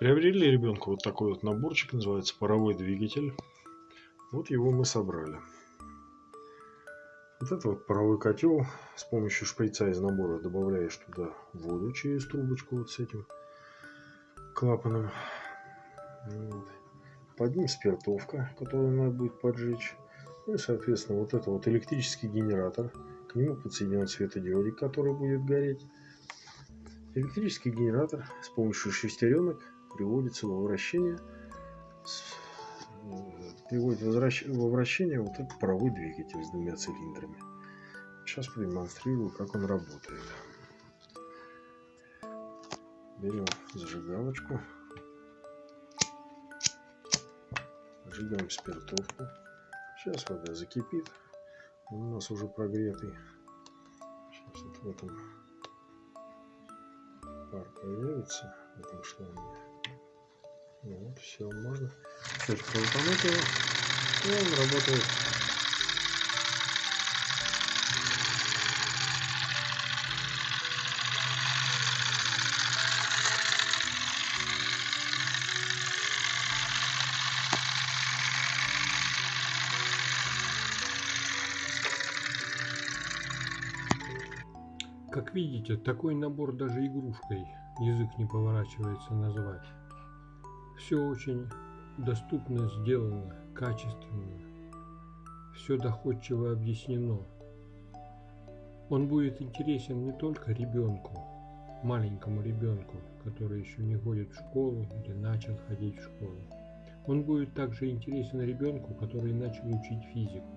Приобрели ребенку вот такой вот наборчик, называется паровой двигатель. Вот его мы собрали. Вот это вот паровой котел. С помощью шприца из набора добавляешь туда воду через трубочку вот с этим клапаном. Вот. Под ним спиртовка, которую надо будет поджечь. Ну и, соответственно, вот это вот электрический генератор. К нему подсоединен светодиодик, который будет гореть. Электрический генератор с помощью шестеренок приводится во вращение, приводит во вращение вот этот паровой двигатель с двумя цилиндрами. Сейчас продемонстрирую, как он работает. Берем зажигалочку, зажигаем спиртовку. Сейчас вода закипит, он у нас уже прогретый. Сейчас вот в этом пар появится в этом шланге. Вот, все, можно. Теперь крутануть его. И он работает. Как видите, такой набор даже игрушкой язык не поворачивается назвать. Все очень доступно сделано, качественно. Все доходчиво объяснено. Он будет интересен не только ребенку, маленькому ребенку, который еще не ходит в школу или начал ходить в школу. Он будет также интересен ребенку, который начал учить физику,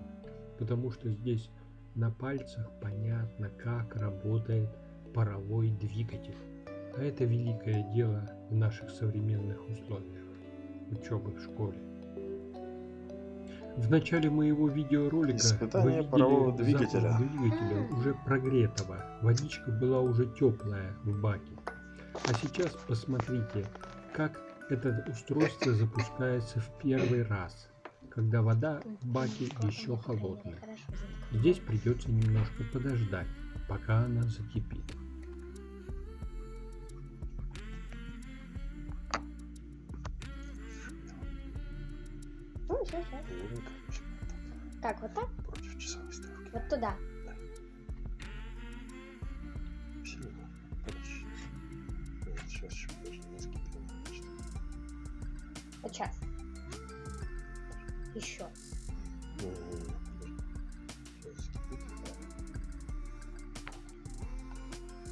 потому что здесь на пальцах понятно, как работает паровой двигатель. А это великое дело в наших современных условиях учебы в школе. В начале моего видеоролика Испытание вы парового двигателя. двигателя уже прогретого. Водичка была уже теплая в баке. А сейчас посмотрите, как это устройство запускается в первый раз, когда вода в баке еще холодная. Здесь придется немножко подождать, пока она закипит. Все, все. Так, вот так? Против часовой стрелки. Вот туда. Да. Сильно. Подожди. Сейчас еще подожди, несколько Вот сейчас. Еще.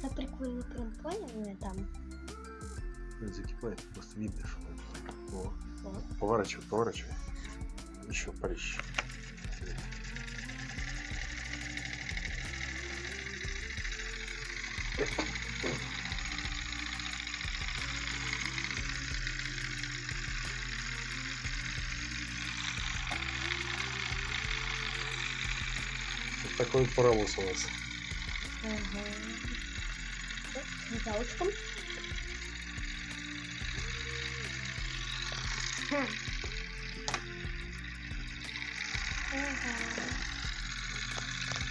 Да прикольно, прям понял там. Закипает, просто видно, что О. О. Поворачивай, поворачивай еще прыщ. Вот такой паровоз у нас. Ага. Металлочком. Хм.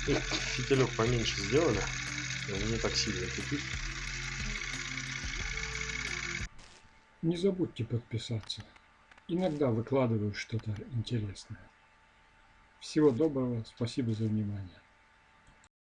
И фитилек поменьше сделали, он не так сильно кипит. Не забудьте подписаться. Иногда выкладываю что-то интересное. Всего доброго, спасибо за внимание.